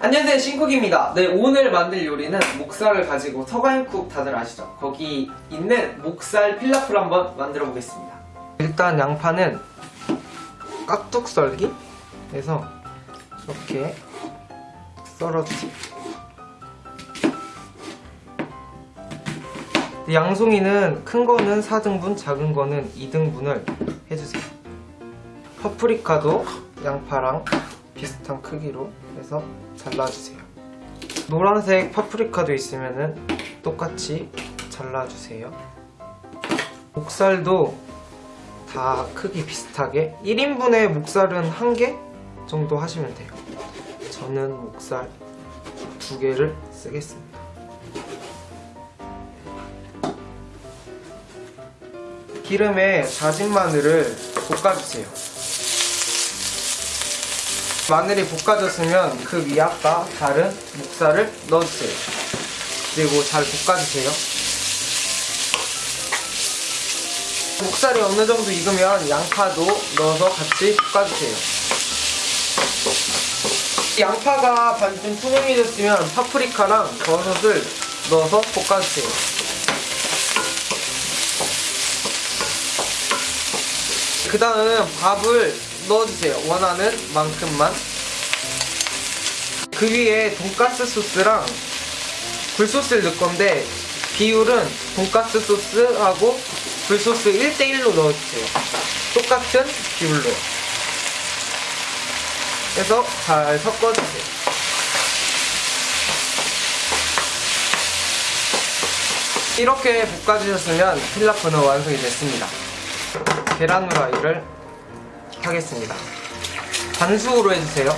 안녕하세요 신쿡입니다. 네 오늘 만들 요리는 목살을 가지고 서가인쿡 다들 아시죠? 거기 있는 목살 필라프를 한번 만들어 보겠습니다. 일단 양파는 깍둑 썰기 해서 이렇게 썰어주세요. 양송이는 큰 거는 4등분 작은 거는 2등분을 해주세요. 파프리카도 양파랑 비슷한 크기로 해서 잘라주세요. 노란색 파프리카도 있으면은 똑같이 잘라주세요. 목살도 다 크기 비슷하게 1인분의 목살은 한 개 정도 하시면 돼요. 저는 목살 두 개를 쓰겠습니다. 기름에 다진 마늘을 볶아주세요. 마늘이 볶아졌으면 그 위에 아까 다른 목살을 넣어주세요. 그리고 잘 볶아주세요. 목살이 어느 정도 익으면 양파도 넣어서 같이 볶아주세요. 양파가 반쯤 투명해졌으면 파프리카랑 버섯을 넣어서 볶아주세요. 그 다음 밥을 넣어주세요. 원하는 만큼만. 그 위에 돈가스 소스랑 굴소스를 넣을 건데 비율은 돈가스 소스하고 굴소스 1대1로 넣어주세요. 똑같은 비율로. 해서 잘 섞어주세요. 이렇게 볶아주셨으면 필라프는 완성이 됐습니다. 계란 후라이를 하겠습니다. 반숙으로 해주세요.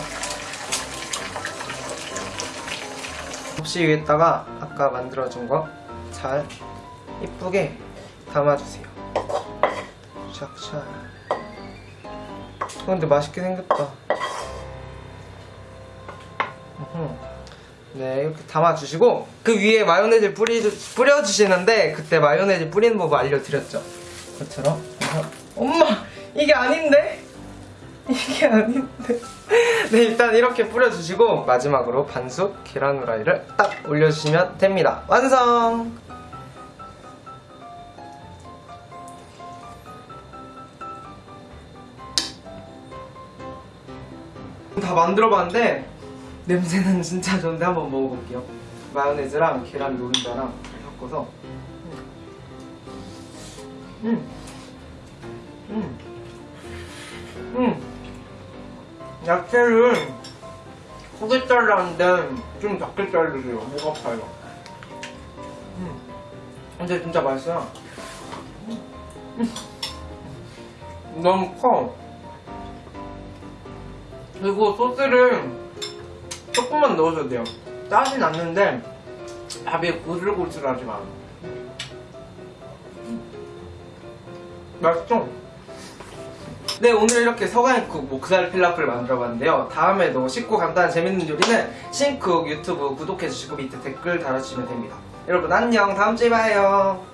접시 위에다가 아까 만들어준 거 잘 이쁘게 담아주세요. 샥샥. 어, 근데 맛있게 생겼다. 네, 이렇게 담아주시고 그 위에 마요네즈 뿌리, 뿌려주시는데 그때 마요네즈 뿌리는 법 알려드렸죠? 그래서 엄마! 이게 아닌데? 이게 아닌데? 네, 일단 이렇게 뿌려주시고 마지막으로 반숙 계란 후라이를 딱 올려주시면 됩니다. 완성! 다 만들어봤는데 냄새는 진짜 좋은데 한번 먹어볼게요. 마요네즈랑 계란 노른자랑 섞어서 음. 음. 음. 야채를 크게 잘랐는데 좀 작게 자르세요. 목 아파요. 음. 근데 진짜 맛있어요. 음. 너무 커. 그리고 소스를 조금만 넣어줘도 돼요. 짜진 않는데 밥이 고슬고슬하지만 맛있죠? 네 오늘 이렇게 서간국 목살 필라프를 만들어봤는데요. 다음에도 쉽고 간단한 재밌는 요리는 신쿡 유튜브 구독해주시고 밑에 댓글 달아주시면 됩니다. 여러분 안녕. 다음주에 봐요